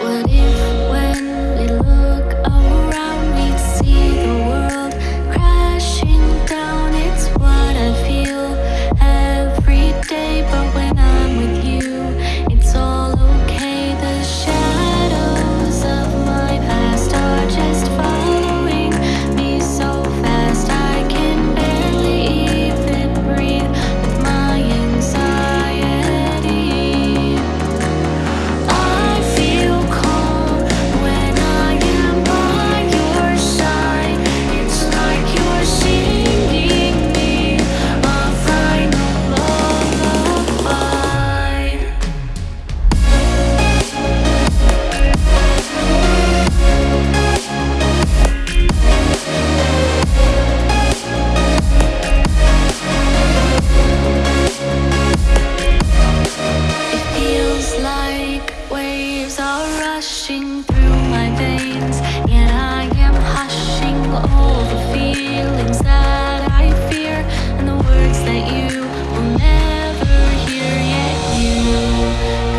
What if rushing through my veins And I am hushing all the feelings that I fear And the words that you will never hear Yet you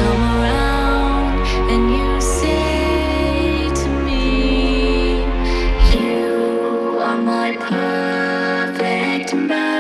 come around and you say to me You are my perfect man.